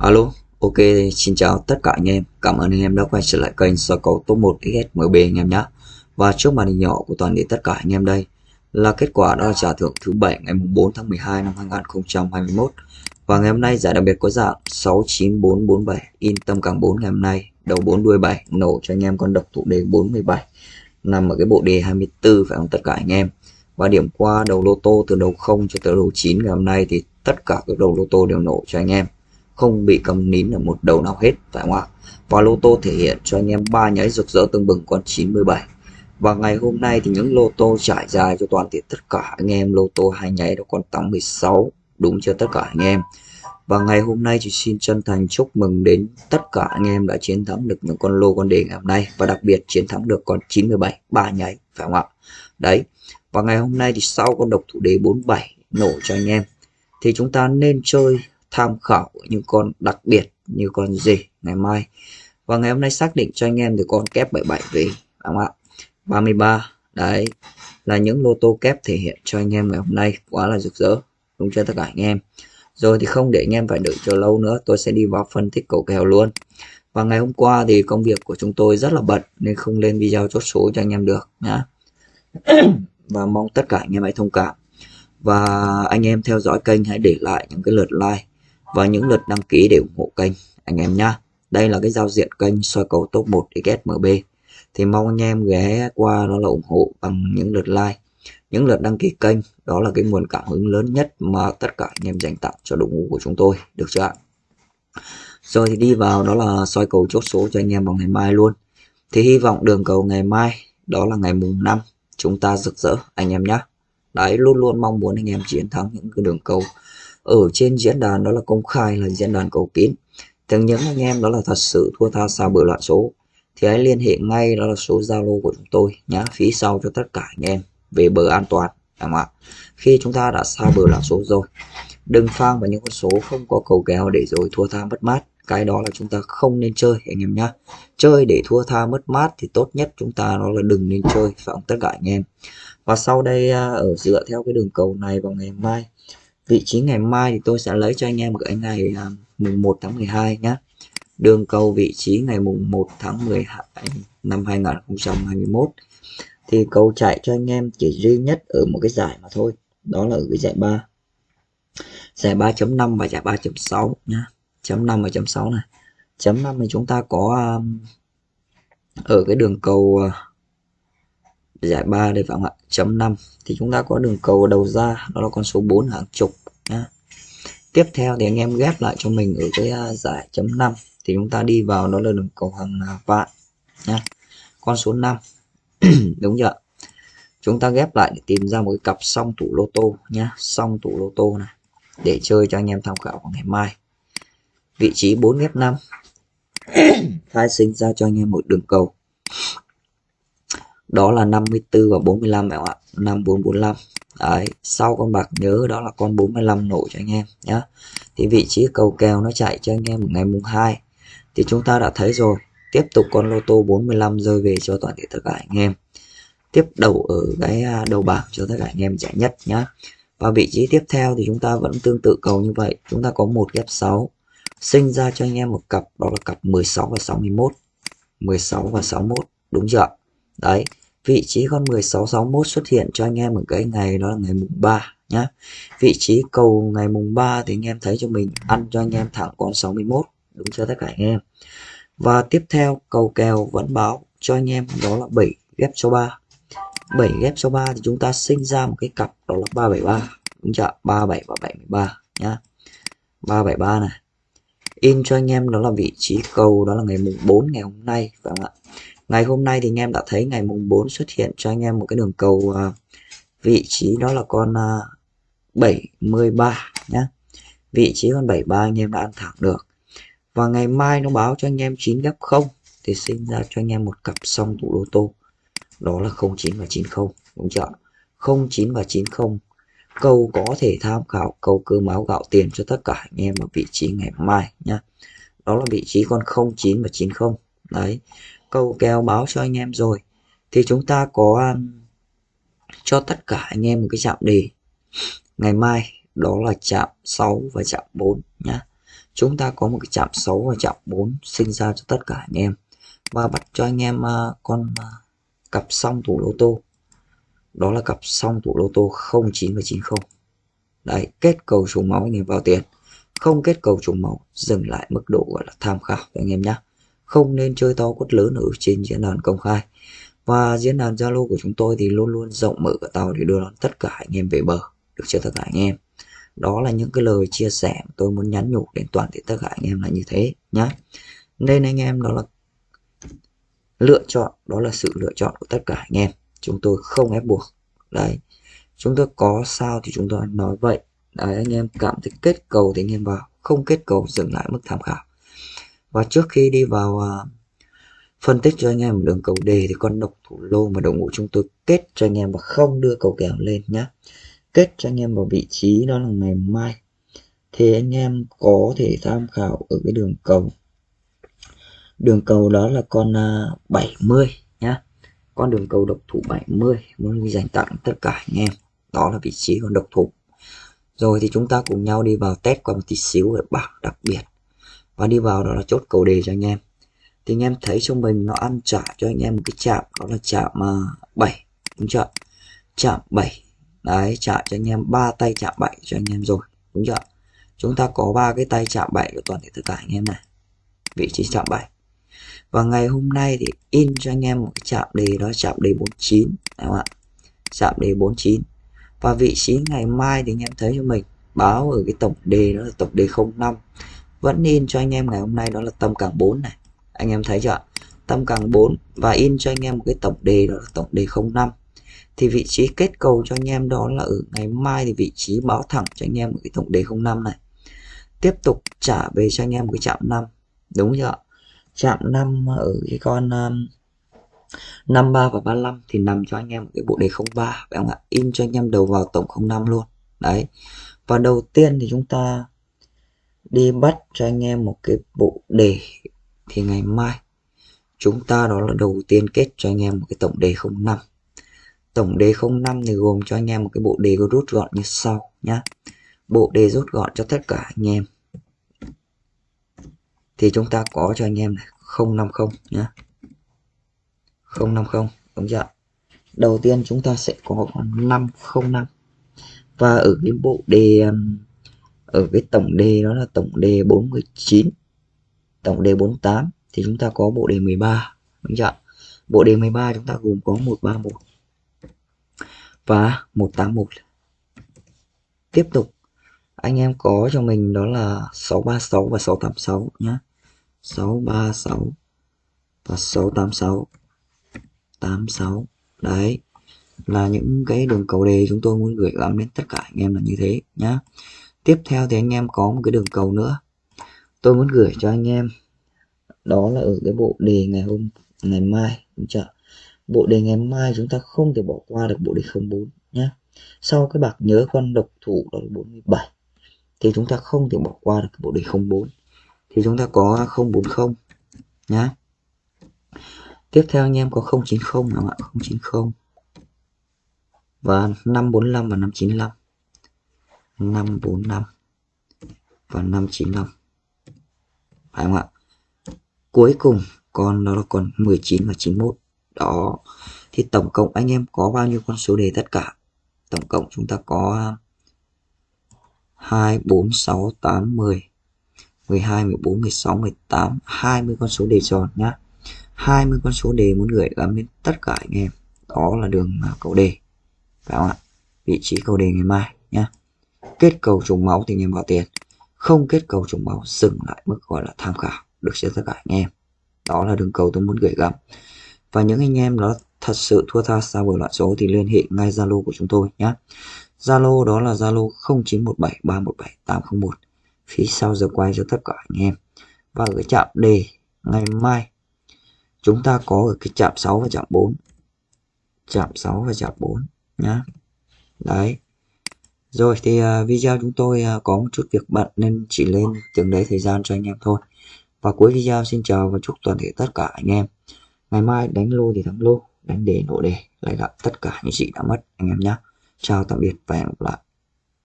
Alo, ok, xin chào tất cả anh em. Cảm ơn anh em đã quay trở lại kênh soi cầu top 1 XSMB anh em nhé. Và trước màn hình nhỏ của toàn thể tất cả anh em đây là kết quả đó trả thưởng thứ bảy ngày 4 tháng 12 năm 2021. Và ngày hôm nay giải đặc biệt có dạng 69447 in tâm càng 4 ngày hôm nay, đầu 4 đuôi 7 nổ cho anh em con độc thủ đề 47 nằm ở cái bộ đề 24 phải không tất cả anh em. Và điểm qua đầu lô tô từ đầu 0 cho tới đầu 9 ngày hôm nay thì tất cả các đầu lô tô đều nổ cho anh em không bị cầm nín ở một đầu nào hết, phải không ạ? Và lô tô thể hiện cho anh em ba nháy rực rỡ tương bừng con 97 và ngày hôm nay thì những lô tô trải dài cho toàn thể tất cả anh em, lô tô hai nháy đó con 816 đúng cho tất cả anh em? Và ngày hôm nay thì xin chân thành chúc mừng đến tất cả anh em đã chiến thắng được những con lô con đề ngày hôm nay, và đặc biệt chiến thắng được con 97 ba nháy, phải không ạ? Đấy. Và ngày hôm nay thì sau con độc thủ đế 47 nổ cho anh em, thì chúng ta nên chơi tham khảo những con đặc biệt như con gì ngày mai. Và ngày hôm nay xác định cho anh em thì con kép 77 về đúng không ạ? 33 đấy, là những lô tô kép thể hiện cho anh em ngày hôm nay, quá là rực rỡ, đúng cho tất cả anh em? Rồi thì không để anh em phải đợi chờ lâu nữa, tôi sẽ đi vào phân tích cầu kèo luôn. Và ngày hôm qua thì công việc của chúng tôi rất là bận, nên không lên video chốt số cho anh em được, nhá. Và mong tất cả anh em hãy thông cảm. Và anh em theo dõi kênh hãy để lại những cái lượt like và những lượt đăng ký để ủng hộ kênh anh em nhé. Đây là cái giao diện kênh soi cầu top 1 XSMB. Thì mong anh em ghé qua đó là ủng hộ bằng những lượt like, những lượt đăng ký kênh. Đó là cái nguồn cảm hứng lớn nhất mà tất cả anh em dành tặng cho đội ngũ của chúng tôi. Được chưa ạ? Rồi thì đi vào đó là soi cầu chốt số cho anh em vào ngày mai luôn. Thì hy vọng đường cầu ngày mai đó là ngày mùng 5 chúng ta rực rỡ anh em nhé. Đấy luôn luôn mong muốn anh em chiến thắng những cái đường cầu ở trên diễn đàn đó là công khai là diễn đàn cầu kín. Thường những anh em đó là thật sự thua tha xa bữa loạn số. Thì hãy liên hệ ngay đó là số zalo của chúng tôi nhá, phí sau cho tất cả anh em về bờ an toàn đúng không ạ? Khi chúng ta đã xa bờ loạn số rồi, đừng phang vào những con số không có cầu kèo để rồi thua tha mất mát. Cái đó là chúng ta không nên chơi, anh em nhá. Chơi để thua tha mất mát thì tốt nhất chúng ta đó là đừng nên chơi, phải không? Tất cả anh em. Và sau đây à, ở dựa theo cái đường cầu này vào ngày mai vị trí ngày mai thì tôi sẽ lấy cho anh em cái ngày uh, mùng 1 tháng 12 nhé đường cầu vị trí ngày mùng 1 tháng 12 năm 2021 thì cầu chạy cho anh em chỉ duy nhất ở một cái giải mà thôi đó là ở cái giải 3 giải 3.5 và giải 3.6 nhá. Chấm 5 và chấm 6 này. Chấm 5 thì chúng ta có um, ở cái đường cầu uh, giải 3 đây phải không ạ? Chấm 5 thì chúng ta có đường cầu đầu ra, đó là con số 4 hàng chục nhá. tiếp theo thì anh em ghép lại cho mình ở cái à, giải chấm 5 thì chúng ta đi vào, đó là đường cầu hàng vạn nhá. con số 5 đúng chưa chúng ta ghép lại để tìm ra một cái cặp song tủ lô tô nhá. Song tủ lô tô này, để chơi cho anh em tham khảo vào ngày mai. Vị trí 4 ghép 5 khai sinh ra cho anh em một đường cầu đó là 54 và 45 em ạ. 5445 Đấy, sau con bạc nhớ đó là con 45 nổ cho anh em nhé thì vị trí cầu kèo nó chạy cho anh em ngày mùng 2 thì chúng ta đã thấy rồi tiếp tục con lô tô 45 rơi về cho toàn thể tất cả anh em. Tiếp đầu ở cái à, đầu bảng cho tất cả anh em giải nhất nhá. Và vị trí tiếp theo thì chúng ta vẫn tương tự cầu như vậy. Chúng ta có một ghép 6 sinh ra cho anh em một cặp đó là cặp 16 và 61 16 và 61 đúng chưa đấy vị trí con 1661 xuất hiện cho anh em ở cái ngày đó là ngày mùng 3 nhá. Vị trí cầu ngày mùng 3 thì anh em thấy cho mình, ăn cho anh em thẳng con 61 đúng chưa tất cả anh em? Và tiếp theo, cầu kèo vẫn báo cho anh em đó là 7 ghép số 3 7 ghép số 3 thì chúng ta sinh ra một cái cặp đó là 373 đúng chưa 37 và 73 nhá. 373 này. In cho anh em đó là vị trí cầu đó là ngày mùng 4 ngày hôm nay, phải không ạ? Ngày hôm nay thì anh em đã thấy ngày mùng 4 xuất hiện cho anh em một cái đường cầu uh, vị trí đó là con uh, 73 nhé vị trí con 73 anh em đã ăn thẳng được. Và ngày mai nó báo cho anh em 9 gấp 0 thì sinh ra cho anh em một cặp song tủ lô tô. Đó là 09 và 90 đúng chưa 09 và 90 câu có thể tham khảo câu cơ máu gạo tiền cho tất cả anh em ở vị trí ngày mai nhá. Đó là vị trí con 09 và 90 đấy câu kéo báo cho anh em rồi thì chúng ta có um, cho tất cả anh em một cái chạm đề. Ngày mai đó là chạm 6 và chạm 4 nhá. Chúng ta có một cái chạm 6 và chạm 4 sinh ra cho tất cả anh em. Và bắt cho anh em uh, con uh, cặp song thủ lô tô. Đó là cặp song thủ lô tô 09 và 90 đấy kết cầu trùng máu anh em vào tiền. Không kết cầu trùng máu dừng lại mức độ gọi là tham khảo anh em nhé không nên chơi to quất lớn ở trên diễn đàn công khai. Và diễn đàn Zalo của chúng tôi thì luôn luôn rộng mở cả tàu để đưa đón tất cả anh em về bờ. Được chưa tất cả anh em? Đó là những cái lời chia sẻ tôi muốn nhắn nhủ đến toàn thể tất cả anh em là như thế nhá. Nên anh em đó là lựa chọn, đó là sự lựa chọn của tất cả anh em. Chúng tôi không ép buộc. Đấy. Chúng tôi có sao thì chúng tôi nói vậy. Đấy, anh em cảm thấy kết cầu thì anh em vào. Không kết cầu dừng lại mức tham khảo và trước khi đi vào uh, phân tích cho anh em đường cầu đề thì con độc thủ lô mà đội ngũ chúng tôi kết cho anh em và không đưa cầu kèo lên nhé kết cho anh em vào vị trí đó là ngày mai. Thì anh em có thể tham khảo ở cái đường cầu. Đường cầu đó là con à, 70 nhá. Con đường cầu độc thủ 70 muốn dành tặng tất cả anh em. Đó là vị trí con độc thủ. Rồi thì chúng ta cùng nhau đi vào test qua một tí xíu ở bảng đặc biệt và đi vào đó là chốt cầu đề cho anh em. Thì anh em thấy trong mình nó ăn trả cho anh em một cái chạm đó là chạm à, uh, 7 đúng chưa? Chạm 7 đấy chạm cho anh em ba tay chạm 7 cho anh em rồi đúng chưa? Chúng ta có ba cái tay chạm 7 của toàn thể tất cả anh em này vị trí chạm 7 và ngày hôm nay thì in cho anh em một cái chạm đề đó chạm đề 49 đúng không ạ? Chạm đề 49 và vị trí ngày mai thì anh em thấy cho mình báo ở cái tổng đề đó là tổng đề 05 vẫn in cho anh em ngày hôm nay đó là tâm càng 4 này. Anh em thấy chưa tâm càng 4 và in cho anh em một cái tổng đề đó là tổng đề 05 thì vị trí kết cầu cho anh em đó là ở ngày mai thì vị trí báo thẳng cho anh em một cái tổng đề 05 này. Tiếp tục trả về cho anh em một cái chạm 5 đúng chưa chạm 5 ở cái con um, 53 và 35 thì nằm cho anh em một cái bộ đề 03 phải không ạ? In cho anh em đầu vào tổng 05 luôn. Đấy. Và đầu tiên thì chúng ta đi bắt cho anh em một cái bộ đề thì ngày mai chúng ta đó là đầu tiên kết cho anh em một cái tổng đề 05 tổng đề 05 thì gồm cho anh em một cái bộ đề rút gọn như sau nhá. Bộ đề rút gọn cho tất cả anh em. Thì chúng ta có cho anh em này 050 nhá. 050 đúng chưa đầu tiên chúng ta sẽ có 505 và ở cái bộ đề um, ở cái tổng đề đó là tổng đề 49 tổng đề 48 thì chúng ta có bộ đề 13 đúng chưa bộ đề 13 chúng ta gồm có 131 và 181 tiếp tục, anh em có cho mình đó là 636 và 686 nhé 636 và 686 86 đấy, là những cái đường cầu đề chúng tôi muốn gửi gắm đến tất cả anh em là như thế nhá tiếp theo thì anh em có một cái đường cầu nữa. Tôi muốn gửi cho anh em, đó là ở cái bộ đề ngày hôm, ngày mai đúng chưa? Bộ đề ngày mai chúng ta không thể bỏ qua được bộ đề 04 nhé sau cái bạc nhớ con độc thủ, đó là 47 thì chúng ta không thể bỏ qua được cái bộ đề 04 thì chúng ta có 040 nhá. Tiếp theo anh em có 090 nào ạ? 090 và 545 và 595 545 và 595 phải không ạ? Cuối cùng còn nó là còn 19 và 91 đó. Thì tổng cộng anh em có bao nhiêu con số đề tất cả? Tổng cộng chúng ta có 2 4 6 8 10 12 14 16 18 20 con số đề tròn nhá. 20 con số đề muốn gửi gắm đến tất cả anh em. Đó là đường cầu đề. Phải không ạ? Vị trí cầu đề ngày mai nhá kết cầu trùng máu thì anh em vào tiền. Không kết cầu trùng máu, dừng lại mức gọi là tham khảo. Được cho tất cả anh em. Đó là đường cầu tôi muốn gửi gắm. Và những anh em đó thật sự thua tha xa bởi loạn số thì liên hệ ngay Zalo của chúng tôi nhé. Zalo đó là Zalo 0917 317 801 phía sau giờ quay cho tất cả anh em. Và ở cái chạm đề ngày mai, chúng ta có ở cái chạm 6 và chạm 4 chạm 6 và chạm 4 nhá. Đấy rồi thì uh, video chúng tôi uh, có một chút việc bận nên chỉ lên từng đấy thời gian cho anh em thôi. Và cuối video xin chào và chúc toàn thể tất cả anh em. Ngày mai đánh lô thì thắng lô đánh đề nổ đề lại gặp tất cả những gì đã mất anh em nhé chào tạm biệt và hẹn gặp lại.